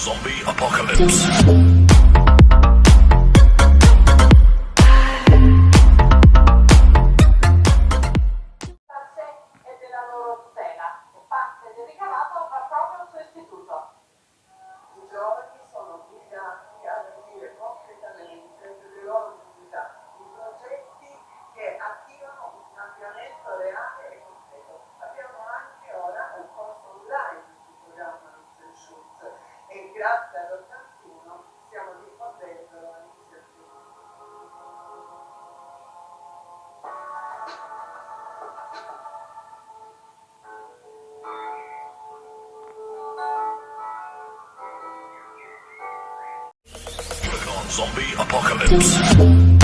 Zombie Apocalypse. grazie Zombie Apocalypse.